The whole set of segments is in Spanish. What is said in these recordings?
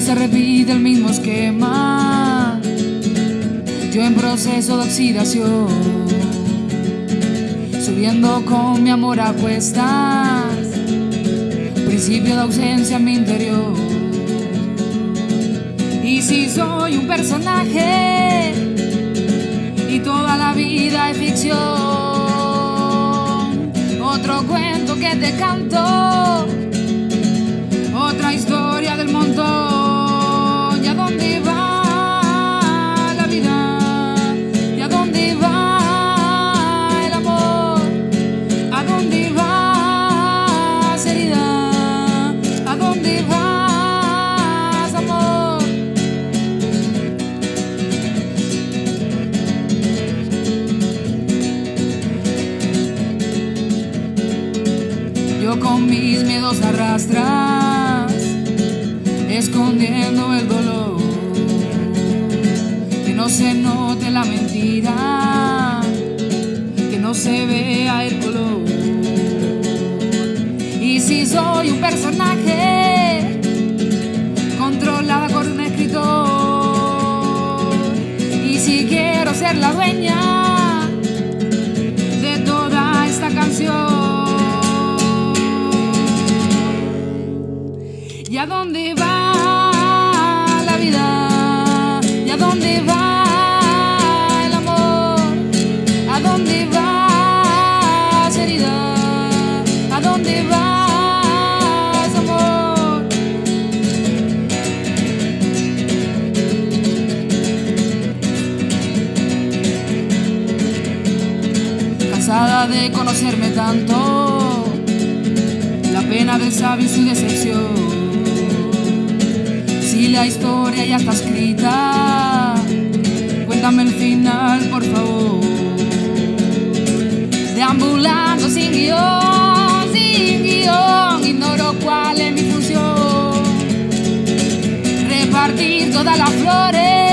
se repite el mismo esquema. Yo en proceso de oxidación, subiendo con mi amor a cuestas. Principio de ausencia en mi interior. Y si soy un personaje y toda la vida es ficción, otro cuento que te canto, Con mis miedos arrastras, escondiendo el dolor. Que no se note la mentira, que no se vea el color. Y si soy un personaje, controlada por un escritor. Y si quiero ser la dueña De conocerme tanto, la pena del sabio y su decepción. Si la historia ya está escrita, cuéntame el final, por favor. Deambulando sin guion, sin guion, ignoro cuál es mi función. Repartir todas las flores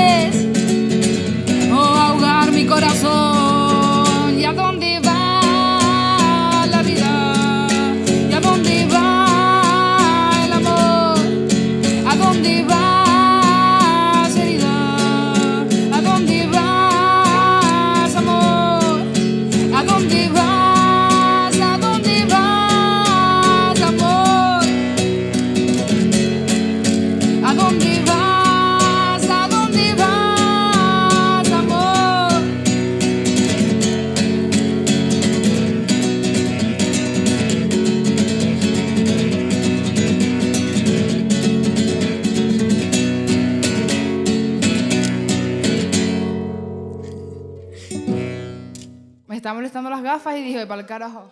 Está molestando las gafas y dije, para el carajo.